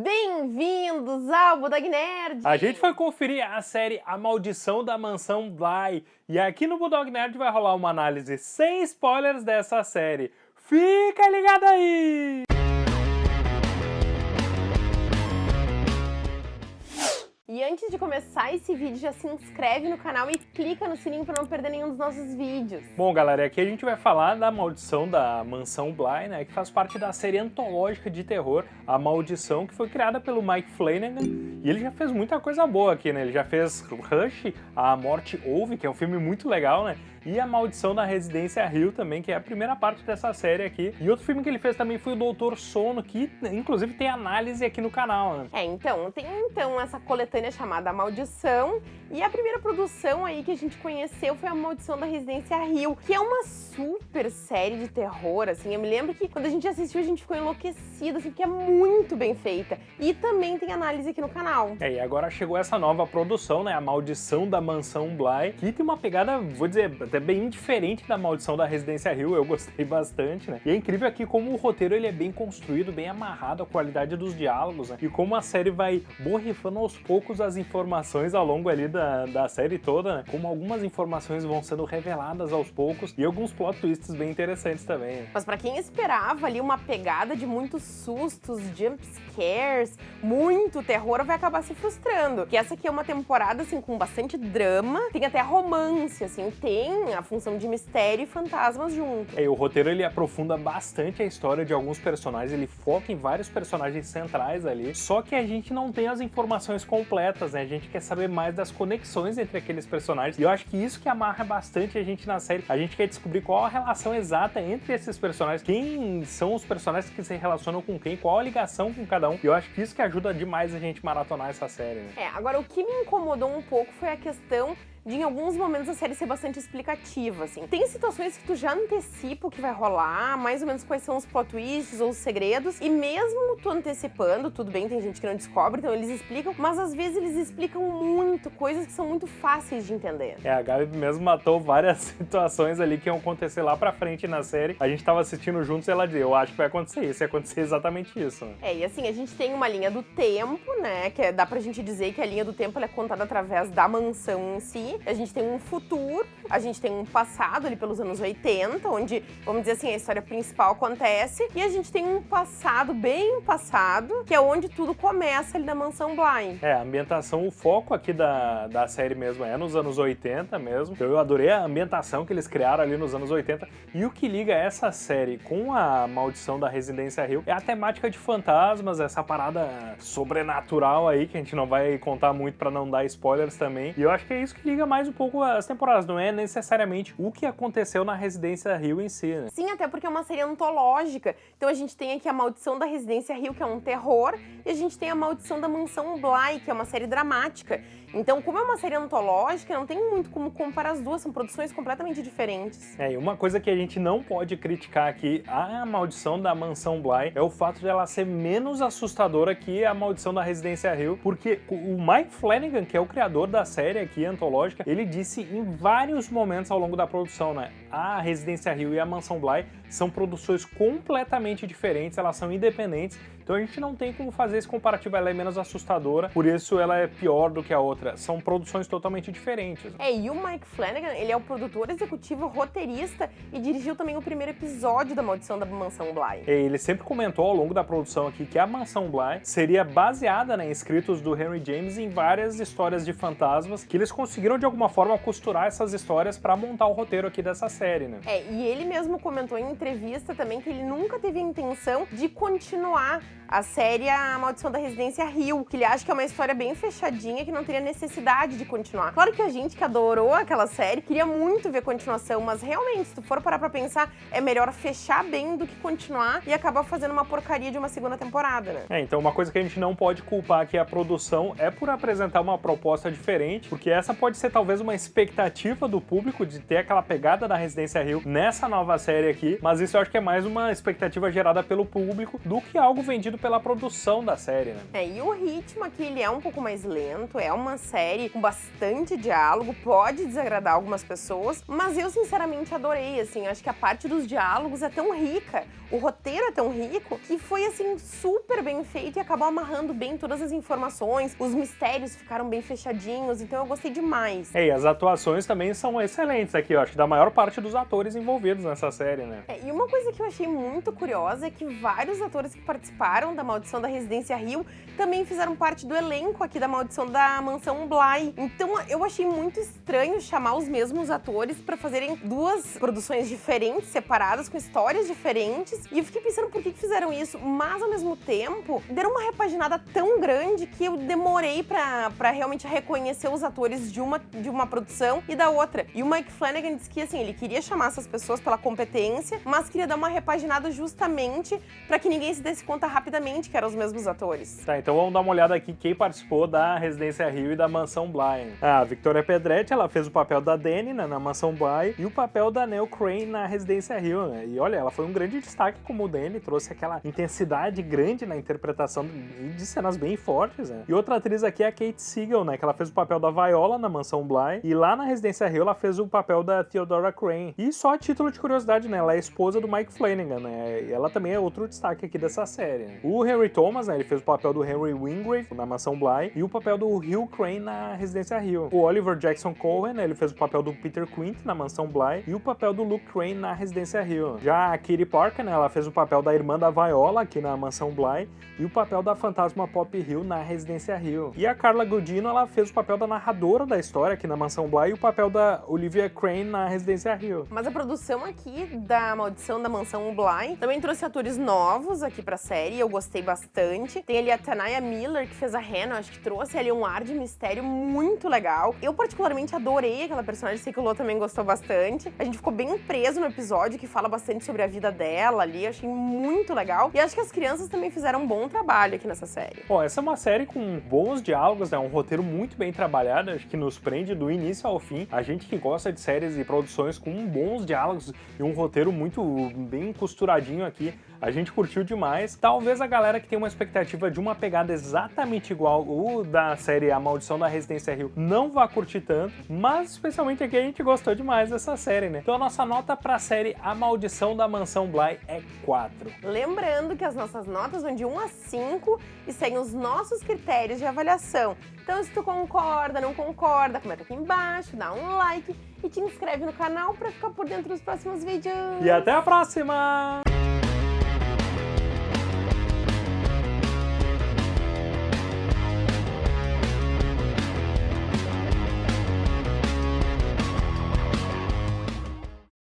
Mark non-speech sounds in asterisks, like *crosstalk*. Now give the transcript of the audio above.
Bem-vindos ao Budog Nerd! A gente foi conferir a série A Maldição da Mansão Bly e aqui no Budog Nerd vai rolar uma análise sem spoilers dessa série. Fica ligado aí! Antes de começar esse vídeo, já se inscreve no canal e clica no sininho para não perder nenhum dos nossos vídeos. Bom, galera, aqui a gente vai falar da maldição da Mansão Bly, né, que faz parte da série antológica de terror A Maldição, que foi criada pelo Mike Flanagan, e ele já fez muita coisa boa aqui, né, ele já fez Rush, A Morte Ouve, que é um filme muito legal, né, e A Maldição da Residência Hill também, que é a primeira parte dessa série aqui. E outro filme que ele fez também foi o Doutor Sono, que inclusive tem análise aqui no canal, né? É, então, tem então essa coletânea chamada Maldição, e a primeira produção aí que a gente conheceu foi A Maldição da Residência Hill, que é uma super série de terror, assim. Eu me lembro que quando a gente assistiu a gente ficou enlouquecido, assim, porque é muito bem feita. E também tem análise aqui no canal. É, e agora chegou essa nova produção, né, A Maldição da Mansão Bly, que tem uma pegada, vou dizer, até bem diferente da Maldição da Residência Hill, eu gostei bastante, né? E é incrível aqui como o roteiro ele é bem construído, bem amarrado, a qualidade dos diálogos, né? E como a série vai borrifando aos poucos as informações ao longo ali da, da série toda, né? Como algumas informações vão sendo reveladas aos poucos e alguns plot twists bem interessantes também. Né? Mas para quem esperava ali uma pegada de muitos sustos, jump scares, muito terror, vai acabar se frustrando. Que essa aqui é uma temporada, assim, com bastante drama, tem até romance, assim, tem a função de mistério e fantasmas junto. É, e o roteiro ele aprofunda bastante a história de alguns personagens, ele foca em vários personagens centrais ali, só que a gente não tem as informações completas, né? A gente quer saber mais das conexões entre aqueles personagens, e eu acho que isso que amarra bastante a gente na série. A gente quer descobrir qual a relação exata entre esses personagens, quem são os personagens que se relacionam com quem, qual a ligação com cada um, e eu acho que isso que ajuda demais a gente maratonar essa série. Né? É, agora o que me incomodou um pouco foi a questão de em alguns momentos a série ser bastante explicativa, assim. Tem situações que tu já antecipa o que vai rolar, mais ou menos quais são os plot twists ou os segredos, e mesmo tu antecipando, tudo bem, tem gente que não descobre, então eles explicam, mas às vezes eles explicam muito, coisas que são muito fáceis de entender. É, a Gabi mesmo matou várias *laughs* situações ali que iam acontecer lá pra frente na série. A gente tava assistindo juntos e ela disse, eu acho que vai acontecer isso, e acontecer exatamente isso. Né? É, e assim, a gente tem uma linha do tempo, né, que é, dá pra gente dizer que a linha do tempo é contada através da mansão em si, a gente tem um futuro, a gente tem um passado ali pelos anos 80, onde, vamos dizer assim, a história principal acontece, e a gente tem um passado bem passado, que é onde tudo começa ali na Mansão Bly. É, a ambientação, o foco aqui da, da série mesmo é nos anos 80 mesmo. Eu adorei a ambientação que eles criaram ali nos anos 80. E o que liga essa série com a Maldição da Residência Rio é a temática de fantasmas, essa parada sobrenatural aí, que a gente não vai contar muito pra não dar spoilers também. E eu acho que é isso que liga mais um pouco as temporadas, não é necessariamente o que aconteceu na Residência Rio em si, né? Sim, até porque é uma série antológica. Então a gente tem aqui a Maldição da Residência Rio, que é um terror, e a gente tem a Maldição da Mansão Bly, que é uma série dramática. Então, como é uma série antológica, não tem muito como comparar as duas, são produções completamente diferentes. É, e uma coisa que a gente não pode criticar aqui, a Maldição da Mansão Bly, é o fato de ela ser menos assustadora que a Maldição da Residência Hill, porque o Mike Flanagan, que é o criador da série aqui, antológica, ele disse em vários momentos ao longo da produção, né, a Residência Hill e a Mansão Bly são produções completamente diferentes, elas são independentes, então a gente não tem como fazer esse comparativo, ela é menos assustadora, por isso ela é pior do que a outra. São produções totalmente diferentes. É, e o Mike Flanagan, ele é o produtor executivo, roteirista e dirigiu também o primeiro episódio da Maldição da Mansão Bly. É, ele sempre comentou ao longo da produção aqui que a Mansão Bly seria baseada né, em escritos do Henry James em várias histórias de fantasmas, que eles conseguiram de alguma forma costurar essas histórias para montar o roteiro aqui dessa série, né? É, e ele mesmo comentou em entrevista também que ele nunca teve a intenção de continuar a série A Maldição da Residência Rio, que ele acha que é uma história bem fechadinha, que não teria necessidade de continuar. Claro que a gente que adorou aquela série queria muito ver continuação, mas realmente, se tu for parar pra pensar, é melhor fechar bem do que continuar e acabar fazendo uma porcaria de uma segunda temporada, né? É, então uma coisa que a gente não pode culpar aqui a produção é por apresentar uma proposta diferente, porque essa pode ser talvez uma expectativa do público de ter aquela pegada da Residência Rio nessa nova série aqui, mas isso eu acho que é mais uma expectativa gerada pelo público do que algo vendido pela produção da série, né? É, e o ritmo aqui, ele é um pouco mais lento, é uma série com bastante diálogo, pode desagradar algumas pessoas, mas eu sinceramente adorei, assim, acho que a parte dos diálogos é tão rica, o roteiro é tão rico, que foi, assim, super bem feito e acabou amarrando bem todas as informações, os mistérios ficaram bem fechadinhos, então eu gostei demais. É, e as atuações também são excelentes aqui, eu acho que da maior parte dos atores envolvidos nessa série, né? É, e uma coisa que eu achei muito curiosa é que vários atores que participaram da Maldição da Residência Rio também fizeram parte do elenco aqui da Maldição da Mansão Bly. Então eu achei muito estranho chamar os mesmos atores para fazerem duas produções diferentes, separadas, com histórias diferentes. E eu fiquei pensando por que, fizeram isso, mas ao mesmo tempo deram uma repaginada tão grande que eu demorei para realmente reconhecer os atores de uma, de uma produção e da outra. E o Mike Flanagan disse que assim, ele queria chamar essas pessoas pela competência, mas queria dar uma repaginada justamente para que ninguém se desse conta rapidamente que eram os mesmos atores. Tá, então vamos dar uma olhada aqui quem participou da Residência Rio da Mansão Bly. A Victoria Pedretti, ela fez o papel da Dani né, na Mansão Bly e o papel da Nell Crane na Residência Rio, né? E olha, ela foi um grande destaque como Dani, trouxe aquela intensidade grande na interpretação de cenas bem fortes, né? E outra atriz aqui é a Kate Siegel, né, que ela fez o papel da Viola na Mansão Bly e lá na Residência Rio ela fez o papel da Theodora Crane. E só a título de curiosidade, né, ela é esposa do Mike Flanagan, né? E ela também é outro destaque aqui dessa série. Né? O Henry Thomas, né, ele fez o papel do Henry Wingrave na Mansão Bly e o papel do Hugh Crane na Residência Hill. O Oliver Jackson Cohen, ele fez o papel do Peter Quint na Mansão Bly e o papel do Luke Crane na Residência Hill. Já a Kitty Parker, né, ela fez o papel da irmã da Viola aqui na Mansão Bly e o papel da fantasma Pop Hill na Residência Hill. E a Carla Gudino, ela fez o papel da narradora da história aqui na Mansão Bly e o papel da Olivia Crane na Residência Hill. Mas a produção aqui da Maldição da Mansão Bly também trouxe atores novos aqui pra série, eu gostei bastante. Tem ali a Tanaya Miller, que fez a Hannah, acho que trouxe ali um ar de mistério muito legal. Eu particularmente adorei aquela personagem, sei que o Lô também gostou bastante. A gente ficou bem preso no episódio, que fala bastante sobre a vida dela ali, achei muito legal. E acho que as crianças também fizeram um bom trabalho aqui nessa série. Bom, essa é uma série com bons diálogos, né? um roteiro muito bem trabalhado, acho que nos prende do início ao fim. A gente que gosta de séries e produções com bons diálogos e um roteiro muito bem costuradinho aqui, a gente curtiu demais. Talvez a galera que tem uma expectativa de uma pegada exatamente igual o da série A Maldição da Residência Rio não vá curtir tanto, mas especialmente aqui a gente gostou demais dessa série, né? Então a nossa nota pra série A Maldição da Mansão Bly é 4. Lembrando que as nossas notas vão de 1 a 5 e seguem os nossos critérios de avaliação. Então se tu concorda, não concorda, comenta aqui embaixo, dá um like e te inscreve no canal para ficar por dentro dos próximos vídeos. E até a próxima!